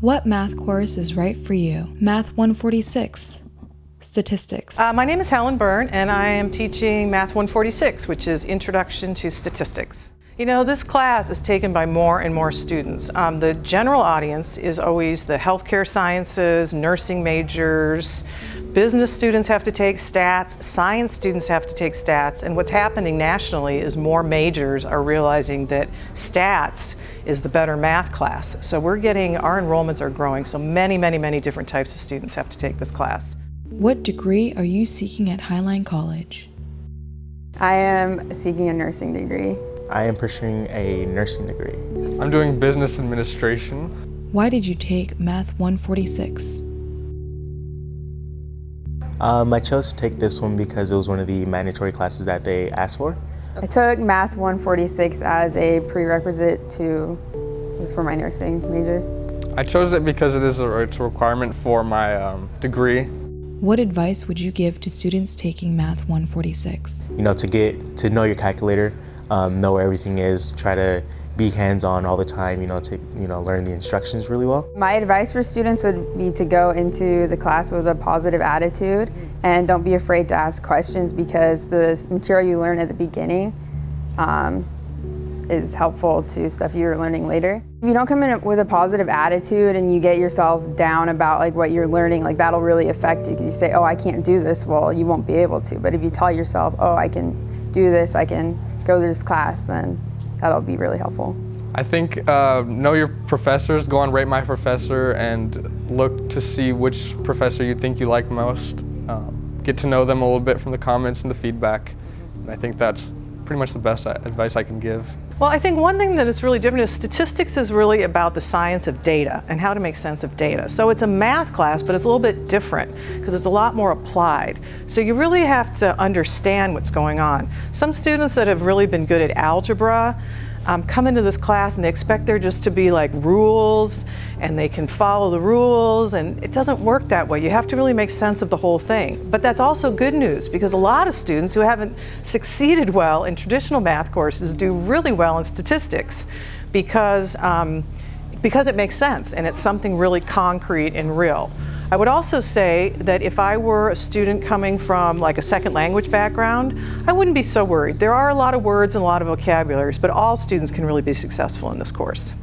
What math course is right for you? Math 146. Statistics. Uh, my name is Helen Byrne and I am teaching Math 146, which is Introduction to Statistics. You know, this class is taken by more and more students. Um, the general audience is always the healthcare sciences, nursing majors, business students have to take stats, science students have to take stats, and what's happening nationally is more majors are realizing that stats is the better math class. So we're getting, our enrollments are growing, so many, many, many different types of students have to take this class. What degree are you seeking at Highline College? I am seeking a nursing degree. I am pursuing a nursing degree. I'm doing business administration. Why did you take Math 146? Um, I chose to take this one because it was one of the mandatory classes that they asked for. I took Math 146 as a prerequisite to for my nursing major. I chose it because it is a, it's a requirement for my um, degree. What advice would you give to students taking Math 146? You know, to get to know your calculator, um, know where everything is, try to be hands-on all the time, you know, to you know, learn the instructions really well. My advice for students would be to go into the class with a positive attitude and don't be afraid to ask questions because the material you learn at the beginning um, is helpful to stuff you're learning later. If you don't come in with a positive attitude and you get yourself down about like what you're learning, like that'll really affect you because you say, oh, I can't do this, well, you won't be able to. But if you tell yourself, oh, I can do this, I can go to this class, then that'll be really helpful. I think uh, know your professors, go on Rate My Professor and look to see which professor you think you like most. Um, get to know them a little bit from the comments and the feedback. And I think that's pretty much the best advice I can give. Well, I think one thing that is really different is statistics is really about the science of data and how to make sense of data. So it's a math class, but it's a little bit different because it's a lot more applied. So you really have to understand what's going on. Some students that have really been good at algebra um, come into this class and they expect there just to be like rules and they can follow the rules and it doesn't work that way. You have to really make sense of the whole thing. But that's also good news because a lot of students who haven't succeeded well in traditional math courses do really well in statistics because, um, because it makes sense and it's something really concrete and real. I would also say that if I were a student coming from like a second language background, I wouldn't be so worried. There are a lot of words and a lot of vocabularies, but all students can really be successful in this course.